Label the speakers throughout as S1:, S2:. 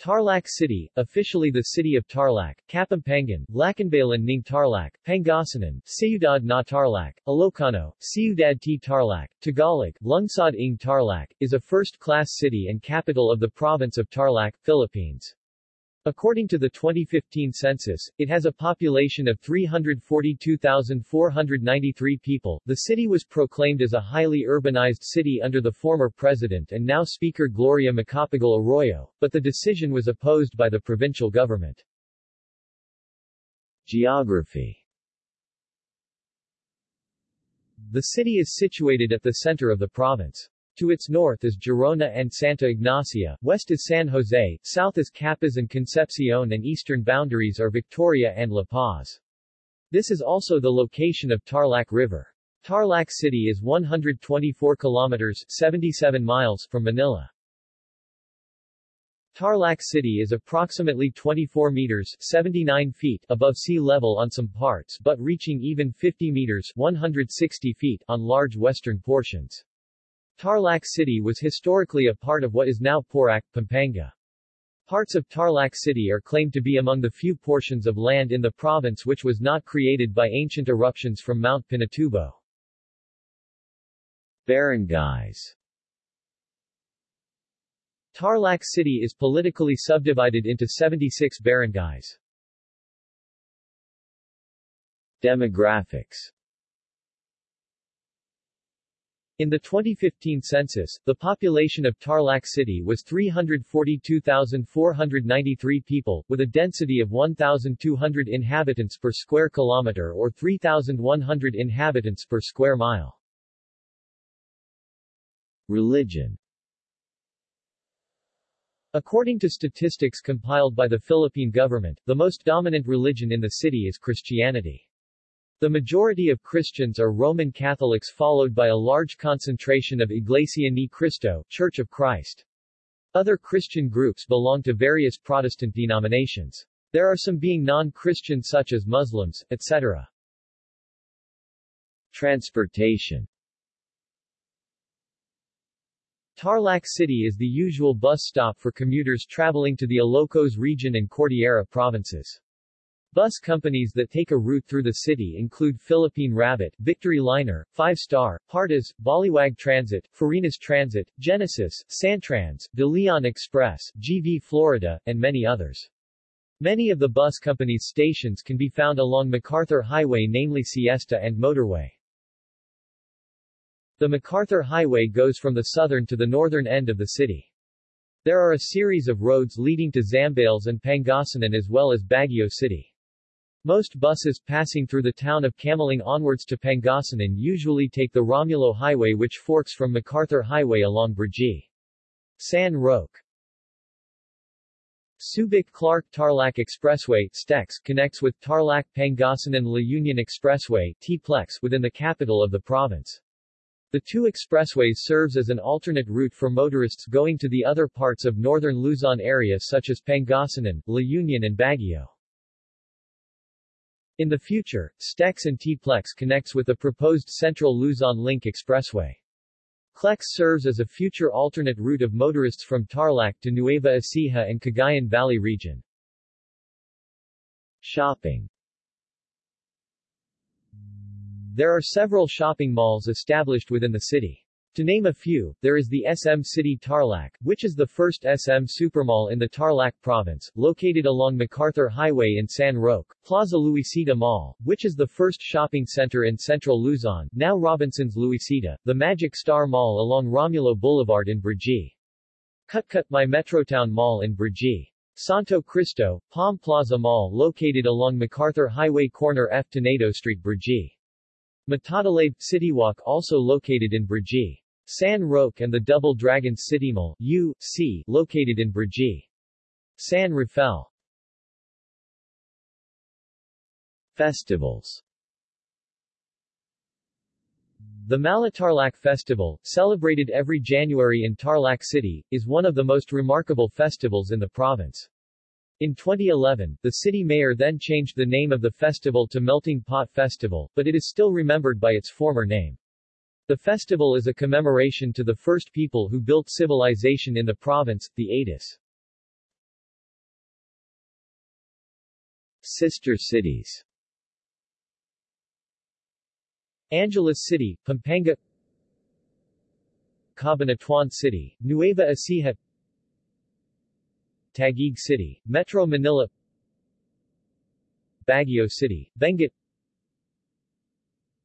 S1: Tarlac City, officially the city of Tarlac, Kapampangan, Lacandbalan ng Tarlac, Pangasinan, Ciudad na Tarlac, Ilocano, Ciudad t Tarlac, Tagalog, Lungsod ng Tarlac, is a first-class city and capital of the province of Tarlac, Philippines. According to the 2015 census, it has a population of 342,493 people. The city was proclaimed as a highly urbanized city under the former president and now Speaker Gloria Macapagal Arroyo, but the decision was opposed by the provincial government. Geography The city is situated at the center of the province. To its north is Gerona and Santa Ignacia, west is San Jose, south is Capas and Concepcion and eastern boundaries are Victoria and La Paz. This is also the location of Tarlac River. Tarlac City is 124 kilometers 77 miles from Manila. Tarlac City is approximately 24 meters 79 feet above sea level on some parts but reaching even 50 meters 160 feet on large western portions. Tarlac City was historically a part of what is now Porac, Pampanga. Parts of Tarlac City are claimed to be among the few portions of land in the province which was not created by ancient eruptions from Mount Pinatubo. Barangays Tarlac City is politically subdivided into 76 barangays. Demographics in the 2015 census, the population of Tarlac City was 342,493 people, with a density of 1,200 inhabitants per square kilometer or 3,100 inhabitants per square mile. Religion According to statistics compiled by the Philippine government, the most dominant religion in the city is Christianity. The majority of Christians are Roman Catholics followed by a large concentration of Iglesia ni Cristo, Church of Christ. Other Christian groups belong to various Protestant denominations. There are some being non-Christian such as Muslims, etc. Transportation Tarlac City is the usual bus stop for commuters traveling to the Ilocos region and Cordillera provinces. Bus companies that take a route through the city include Philippine Rabbit, Victory Liner, Five Star, Partas, Baliwag Transit, Farinas Transit, Genesis, Santrans, De Leon Express, GV Florida, and many others. Many of the bus companies' stations can be found along MacArthur Highway namely Siesta and Motorway. The MacArthur Highway goes from the southern to the northern end of the city. There are a series of roads leading to Zambales and Pangasinan as well as Baguio City. Most buses passing through the town of Camiling onwards to Pangasinan usually take the Romulo Highway which forks from MacArthur Highway along Brgy. San Roque. Subic-Clark Tarlac Expressway STEX connects with Tarlac Pangasinan La Union Expressway T-Plex within the capital of the province. The two expressways serves as an alternate route for motorists going to the other parts of northern Luzon area such as Pangasinan, La Union and Baguio. In the future, STEX and T-Plex connects with the proposed Central Luzon Link Expressway. CLEX serves as a future alternate route of motorists from Tarlac to Nueva Ecija and Cagayan Valley region. Shopping There are several shopping malls established within the city. To name a few, there is the SM City Tarlac, which is the first SM supermall in the Tarlac province, located along MacArthur Highway in San Roque, Plaza Luisita Mall, which is the first shopping center in central Luzon, now Robinson's Luisita, the Magic Star Mall along Romulo Boulevard in Brgy. Cutcut My Metrotown Mall in Brgy. Santo Cristo, Palm Plaza Mall located along MacArthur Highway corner F. Tenedo Street Brgy. Matatalaib City Walk also located in Brgy. San Roque and the Double Dragon City Mall, U, C, located in Brgy. San Rafael Festivals The Malatarlac Festival, celebrated every January in Tarlac City, is one of the most remarkable festivals in the province. In 2011, the city mayor then changed the name of the festival to Melting Pot Festival, but it is still remembered by its former name. The festival is a commemoration to the first people who built civilization in the province, the Atis. Sister cities Angeles City, Pampanga Cabanatuan City, Nueva Ecija Taguig City, Metro Manila Baguio City, Benguet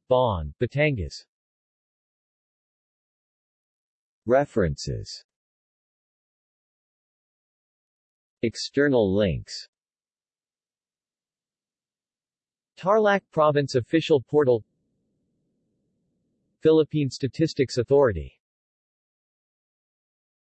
S1: Bauan, Batangas. References. External links. Tarlac Province Official Portal. Philippine Statistics Authority